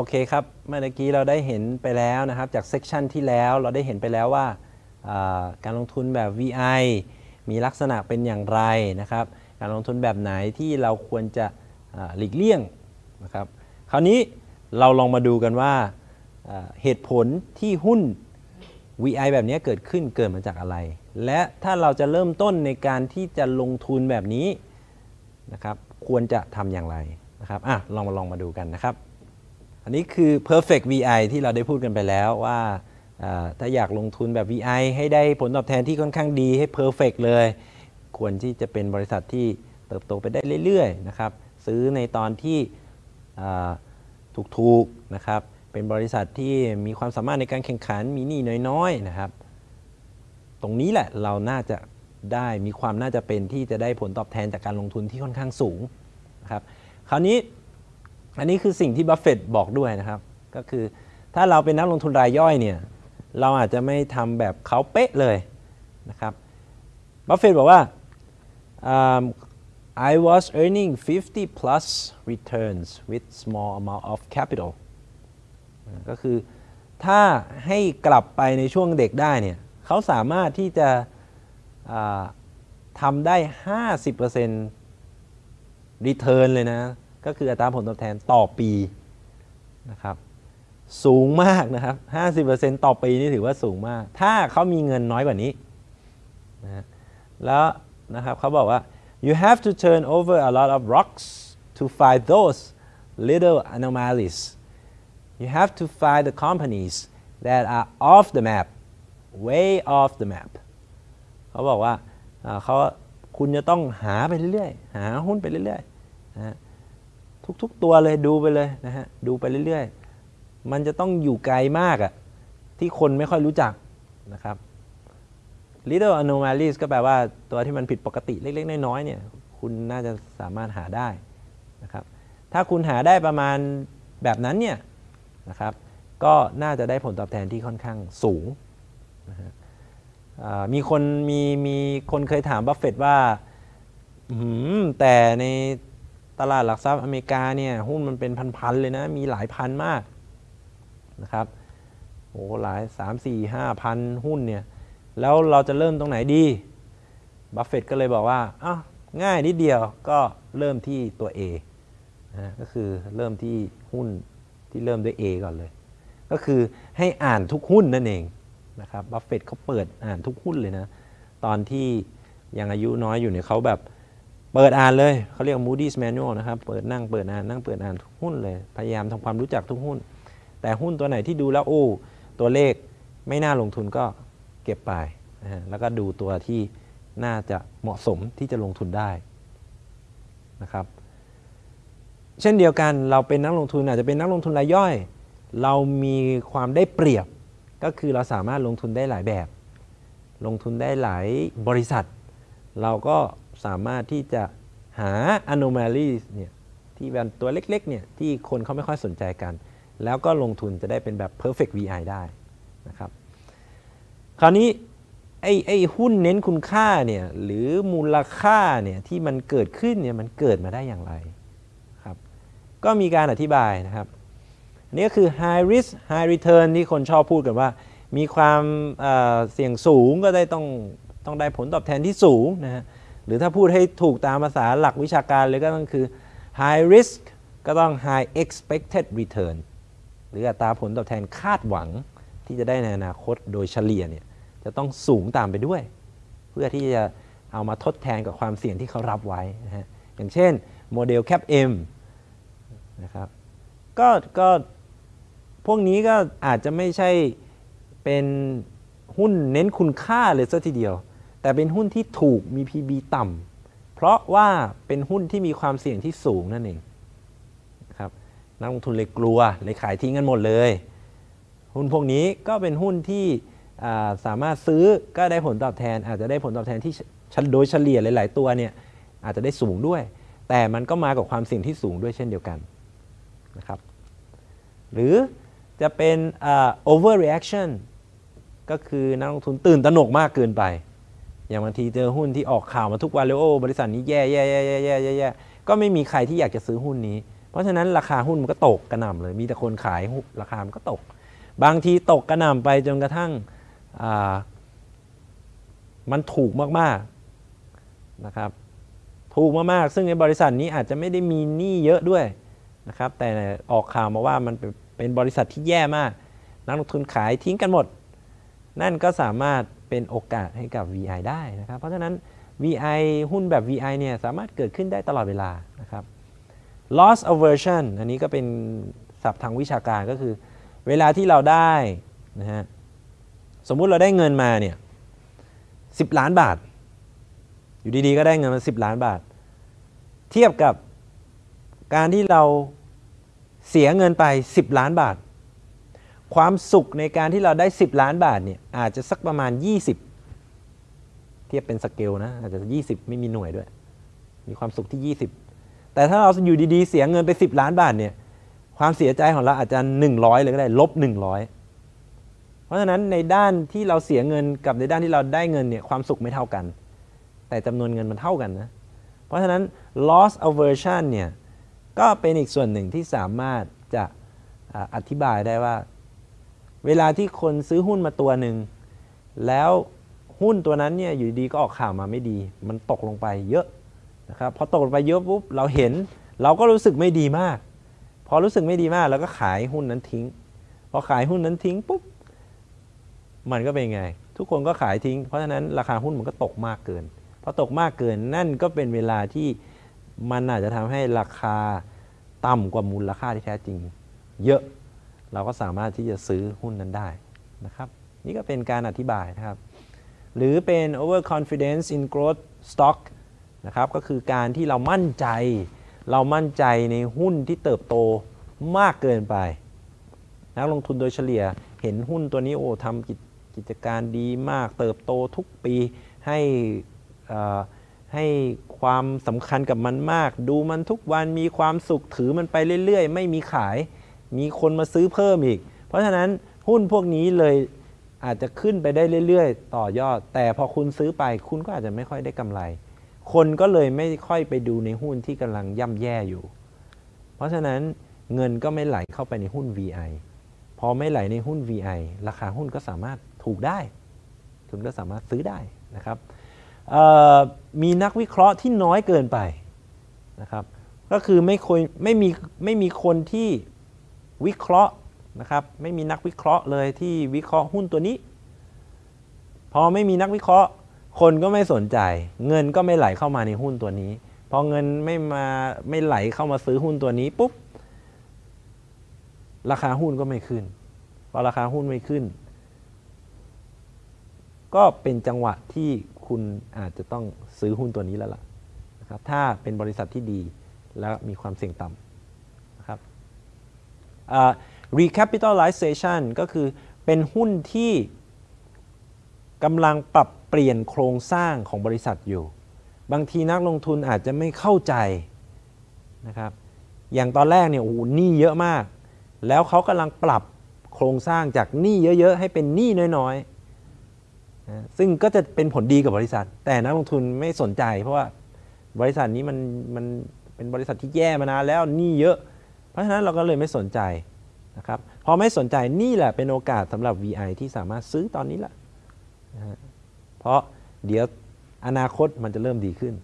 โอเคครับ เมื่อกี้เราได้เห็นไปแล้วนะครับ จาก section ที่แล้วเราได้เห็นไปแล้วว่าการลงทุนแบบ VI มีลักษณะเป็นอย่างไรนะครับ การลงทุนแบบไหนที่เราควรจะหลีกเลี่ยงนะครับ คราวนี้เราลองมาดูกันว่าเหตุผลที่หุ้น VI แบบนี้เกิดขึ้นเกิดมาจากอะไร และถ้าเราจะเริ่มต้นในการที่จะลงทุนแบบนี้นะครับ ควรจะทำอย่างไรนะครับอะลองมาลองมาดูกันนะครับ อันนี้คือ perfect VI ที่เราได้พูดกันไปแล้วว่าถ้าอยากลงทุนแบบ VI ให้ได้ผลตอบแทนที่ค่อนข้างดีให้ perfect เลย ควรที่จะเป็นบริษัทที่เติบโตไปได้เรื่อยๆนะครับซื้อในตอนที่ถูกๆนะครับเป็นบริษัทที่มีความสามารถในการแข่งขันมีหนี้น้อยๆนะครับตรงนี้แหละเราน่าจะได้มีความน่าจะเป็นที่จะได้ผลตอบแทนจากการลงทุนที่ค่อนข้างสูงนะครับคราวนี้ อันนี้คือสิ่งที่บัฟเฟตต์บอกด้วยนะครับ ก็คือถ้าเราเป็นนักลงทุนรายย่อยเนี่ยเราอาจจะไม่ทำแบบเขาเป๊ะเลยนะครับบัฟเฟตต์บอกว่า um, I was earning 50 plus returns with small amount of capital ก็คือถ้าให้กลับไปในช่วงเด็กได้เนี่ยเขาสามารถที่จะทำได้ 50% return เลยนะ ก็คืออัตราผลตอบแทนต่อปีนะครับสูงมากนะครับ 50%ต่อปีนี่ถือว่าสูงมาก ถ้าเขามีเงินน้อยกว่านี้นะแล้วนะครับเขาบอกว่า you have to turn over a lot of rocks to find those little anomalies you have to find the companies that are off the map way off the map เขาบอกว่าเขาคุณจะต้องหาไปเรื่อยๆ หาหุ้นไปเรื่อยๆนะ ทุก ๆ ตัวเลยดูไปเลยนะฮะดูไปเรื่อยๆ มันจะต้องอยู่ไกลมากอะที่คนไม่ค่อยรู้จักนะครับ little anomalies ก็แปลว่าตัวที่มันผิดปกติเล็ก ๆ น้อยๆเนี่ยคุณน่าจะสามารถหาได้นะครับ ถ้าคุณหาได้ประมาณแบบนั้นเนี่ยนะครับ ก็น่าจะได้ผลตอบแทนที่ค่อนข้างสูงนะฮะมีคนมีมีคนเคยถามบัฟเฟตต์ว่าแต่ใน ตลาดหลักทรัพย์อเมริกาเนี่ยหุ้นมันเป็นพันๆเลยนะมีหลายพันมากนะครับโอ้หลาย 3 4 5พันหุ้นเนี่ยแล้วเราจะเริ่มตรงไหนดีบัฟเฟตต์ก็เลยบอกว่าอ้าง่ายนิดเดียวก็เริ่มที่ตัว A นะก็คือเริ่มที่หุ้นที่เริ่มด้วย A ก่อนเลย ก็คือให้อ่านทุกหุ้นนั่นเองนะครับบัฟเฟตต์เขาเปิดอ่านทุกหุ้นเลยนะ ตอนที่ยังอายุน้อยอยู่เนี่ยเขาแบบ เปิดอ่านเลยเขาเรียก Moody's Manual นะครับ เปิดนั่งเปิดอ่านนั่งเปิดอ่านทุกหุ้นเลย พยายามทำความรู้จักทุกหุ้น แต่หุ้นตัวไหนที่ดูแล้วโอ้ตัวเลขไม่น่าลงทุนก็เก็บไปนะฮะแล้วก็ดูตัวที่น่าจะเหมาะสมที่จะลงทุนได้นะครับ เช่นเดียวกันเราเป็นนักลงทุนอาจจะเป็นนักลงทุนรายย่อย เรามีความได้เปรียบก็คือเราสามารถลงทุนได้หลายแบบ ลงทุนได้หลายบริษัท เราก็ สามารถที่จะหา anomalies เนี่ยที่เป็นตัวเล็กๆเนี่ยที่คนเขาไม่ค่อยสนใจกัน แล้วก็ลงทุนจะได้เป็นแบบ perfect VI ได้นะครับคราวนี้ไอ้ไอ้หุ้นเน้นคุณค่าเนี่ยหรือมูลค่าเนี่ยที่มันเกิดขึ้นเนี่ยมันเกิดมาได้อย่างไรครับก็มีการอธิบายนะครับอันนี่ก็คือ high risk high return ที่คนชอบพูดกันว่า มีความเอ่อเสี่ยงสูงก็ได้ต้องต้องได้ผลตอบแทนที่สูงนะฮะ หรือถ้าพูดให้ถูกตามภาษาหลักวิชาการเลยก็ต้องคือ high risk ก็ต้อง high expected return หรืออัตราผลตอบแทนคาดหวังที่จะได้ในอนาคตโดยเฉลี่ยเนี่ยจะต้องสูงตามไปด้วย เพื่อที่จะเอามาทดแทนกับความเสี่ยงที่เขารับไว้นะฮะอย่างเช่นโมเดล cap M นะครับก็ก็พวกนี้ก็อาจจะไม่ใช่เป็นหุ้นเน้นคุณค่าเลยซะทีเดียว แต่เป็นหุ้นที่ถูกมี PB ต่ำเพราะว่าเป็นหุ้นที่มีความเสี่ยงที่สูงนั่นเองนะครับนักลงทุนเลยกลัวเลยขายทิ้งกันหมดเลย หุ้นพวกนี้ก็เป็นหุ้นที่สามารถซื้อก็ได้ผลตอบแทน อาจจะได้ผลตอบแทนที่โดยเฉลี่ยหลาย ๆ ตัวเนี่ยอาจจะได้สูงด้วย แต่มันก็มากับความเสี่ยงที่สูงด้วยเช่นเดียวกันนะครับหรือจะเป็น overreaction ก็คือนักลงทุนตื่นตระหนกมากเกินไป อย่างบางทีเจอหุ้นที่ออกข่าวมาทุกวันเลยโอ้บริษัทนี้แย่แย่แย่แย่แย่แย่แย่ก็ไม่มีใครที่อยากจะซื้อหุ้นนี้ เพราะฉะนั้นราคาหุ้นมันก็ตกกระหน่ำเลย มีแต่คนขายราคามันก็ตก บางทีตกกระหน่ำไปจนกระทั่งมันถูกมากๆนะครับถูกมากๆซึ่งในบริษัทนี้อาจจะไม่ได้มีหนี้เยอะด้วยนะครับแต่ออกข่าวมาว่ามันเป็นบริษัทที่แย่มาก นักลงทุนขายทิ้งกันหมด นั่นก็สามารถ เป็นโอกาสให้กับ VI ได้นะครับ เพราะฉะนั้น VI หุ้นแบบ VI เนี่ยสามารถเกิดขึ้นได้ตลอดเวลานะครับ loss aversion อันนี้ก็เป็นศัพท์ทางวิชาการก็คือ เวลาที่เราได้นะฮะสมมุติเราได้เงินมาเนี่ยสิล้านบาท อยู่ดีๆ ก็ได้เงินมา10ล้านบาท เทียบกับการที่เราเสียเงินไป 10 ล้านบาท ความสุขในการที่เราได้ 10 ล้านบาทเนี่ยอาจจะสักประมาณ 20 เทียบเป็นสเกลนะอาจจะ 20 ไม่มีหน่วยด้วย มีความสุขที่ 20 แต่ถ้าเราอยู่ดี ๆ เสียเงินไป 10 ล้านบาทเนี่ยความเสียใจของเราอาจจะ 100 เลยก็ได้ลบ 100 เพราะฉะนั้นในด้านที่เราเสียเงินกับในด้านที่เราได้เงินเนี่ยความสุขไม่เท่ากัน แต่จำนวนเงินมันเท่ากันนะเพราะฉะนั้น loss aversion เนี่ยก็เป็นอีกส่วนหนึ่งที่สามารถจะอธิบายได้ว่า เวลาที่คนซื้อหุ้นมาตัวหนึ่งแล้วหุ้นตัวนั้นเนี่ยอยู่ดีก็ออกข่าวมาไม่ดี มันตกลงไปเยอะนะครับพอตกลงไปเยอะปุ๊บเราเห็น เราก็รู้สึกไม่ดีมาก พอรู้สึกไม่ดีมากเราก็ขายหุ้นนั้นทิ้ง พอขายหุ้นนั้นทิ้งปุ๊บมันก็เป็นไง ทุกคนก็ขายทิ้ง เพราะฉะนั้นราคาหุ้นมันก็ตกมากเกินพอตกมากเกินนั่นก็เป็นเวลาที่มันอาจจะทำให้ราคาต่ำกว่ามูลค่าที่แท้จริง เยอะ เราก็สามารถที่จะซื้อหุ้นนั้นได้นะครับ นี่ก็เป็นการอธิบายนะครับ หรือเป็น over confidence in growth stock นะครับ ก็คือการที่เรามั่นใจ เรามั่นใจในหุ้นที่เติบโตมากเกินไป นักลงทุนโดยเฉลี่ยเห็นหุ้นตัวนี้โอ้ทำกิจกิจการดีมากเติบโตทุกปีให้อ่อให้ความสำคัญกับมันมาก ดูมันทุกวันมีความสุขถือมันไปเรื่อย ๆ ไม่มีขาย มีคนมาซื้อเพิ่มอีก เพราะฉะนั้นหุ้นพวกนี้เลยอาจจะขึ้นไปได้เรื่อยๆ ต่อยอด แต่พอคุณซื้อไปคุณก็อาจจะไม่ค่อยได้กำไร คนก็เลยไม่ค่อยไปดูในหุ้นที่กำลังย่ำแย่อยู่ เพราะฉะนั้นเงินก็ไม่ไหลเข้าไปในหุ้น VI พอไม่ไหลในหุ้น VI ราคาหุ้นก็สามารถถูกได้ คุณก็สามารถซื้อได้นะครับมีนักวิเคราะห์ที่น้อยเกินไปนะครับ ก็คือไม่คยไม่มีไม่มีคนที่ วิเคราะห์นะครับไม่มีนักวิเคราะห์เลยที่วิเคราะห์หุ้นตัวนี้ พอไม่มีนักวิเคราะห์ คนก็ไม่สนใจ เงินก็ไม่ไหลเข้ามาในหุ้นตัวนี้ พอเงินไม่มาไม่ไหลเข้ามาซื้อหุ้นตัวนี้ปุ๊บราคาหุ้นก็ไม่ขึ้นพอราคาหุ้นไม่ขึ้น ก็เป็นจังหวะที่คุณอาจจะต้องซื้อหุ้นตัวนี้แล้วล่ะนะครับถ้าเป็นบริษัทที่ดีและมีความเสี่ยงต่ำ recapitalization ก็คือเป็นหุ้นที่กำลังปรับเปลี่ยนโครงสร้างของบริษัทอยู่ บางทีนักลงทุนอาจจะไม่เข้าใจนะครับอย่างตอนแรกเนี่ยโอ้โหหนี้เยอะมาก แล้วเขากำลังปรับโครงสร้างจากหนี้เยอะๆ ให้เป็นหนี้น้อยๆ ซึ่งก็จะเป็นผลดีกับบริษัท แต่นักลงทุนไม่สนใจ เพราะว่าบริษัทนี้มันมันเป็นบริษัทที่แย่มานานแล้วหนี้เยอะ เพราะฉะนั้นเราก็เลยไม่สนใจนะครับพอไม่สนใจนี่แหละเป็นโอกาสสำหรับ VI ที่สามารถซื้อตอนนี้แหละนะฮะเพราะเดี๋ยวอนาคตมันจะเริ่มดีขึ้น